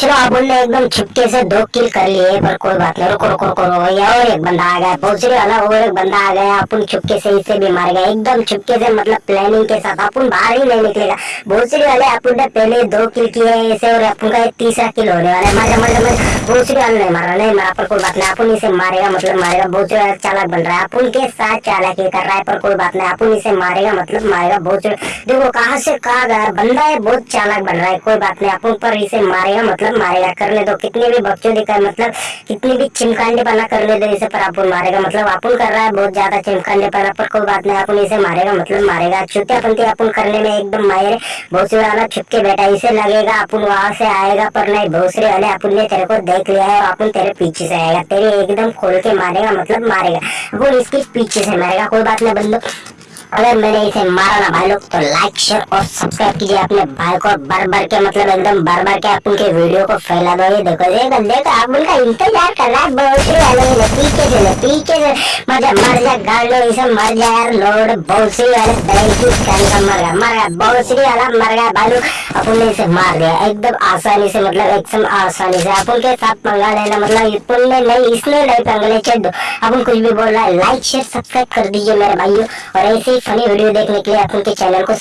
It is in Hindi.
चलो आप बोल एकदम छुपके से दो किल कर लिए पर कोई बात नहीं, रुको रुको रुको और एक बंदा आ गया भोसड़ी वाला और एक बंदा आ गया, अपन छुपके से इसे भी मार गया एकदम छुपके से मतलब प्लानिंग के साथ, अपन बाहर ही नहीं निकलेगा। भोसड़ी वाले अपन ने पहले दो किल किए ऐसे और अपन का तीसरा किल होने वाला है। मर मर मर भोसड़ी वाला नहीं मारा नहीं मारा, पर कोई बात नहीं, अपन इसे मारेगा मतलब मारेगा भोसड़ी वाला चालाक बन रहा है, अपन के साथ चालाकी कर रहा है, पर कोई बात नहीं, अपन इसे मारेगा मतलब मारेगा भोसड़ी देखो कहाँ से कहा गया, बंदा है, बहुत चालाक बन रहा है, कोई बात नहीं, अपन पर इसे मारेगा मतलब मारेगा करने दो कितने भी बच्चों दिखाए मतलब कितनी भी चिमकांडे पना करने दो इसे पर अपन मारेगा। मतलब अपन कर रहा है, बहुत ज़्यादा चिमकांडे पना पर कोई बात नहीं अपन इसे मारेगा मतलब मारेगा। छुट्टियापंथी अपन करने में एकदम माहिर है। भोसड़ी वाला छुप के बैठा इसे लगेगा अपन वहाँ से आएगा, पर नहीं भोसड़ी वाले अपन ने तेरे को देख लिया है अपन तेरे पीछे से आएगा। तेरे एकदम खोल के मारेगा मतलब मारेगा। अपन इसके पीछे से मारेगा, कोई बात नहीं, बंदो। अगर मैंने इसे मारा ना भाई लोग तो लाइक शेयर और सब्सक्राइब कीजिए अपने भाई को। भर भर के मतलब एकदम भर भर के आप उनके वीडियो को फैला दो। ये देखो, ये बंदे तो आप उनका इंतज़ार कर रहा है। बहुत वाले ने पीछे से ले पीछे से, मज़ा मर जा गाड़ इसे मर जा यार, लोड बहुत वाले दही की का मर गया मर गया बहुत वाला मर गया, भाई लोग अपन इसे मार दिया। एकदम आसानी से मतलब एकदम आसानी से। अपन के साथ पंगा लेना मतलब अपन ने नहीं इसने नहीं पंगा ले चल दो अपन कुछ भी बोल रहा है लाइक शेयर सब्सक्राइब कर दीजिए मेरे भाइयों। और ऐसे फनी वीडियो देखने के लिए आप उनके चैनल को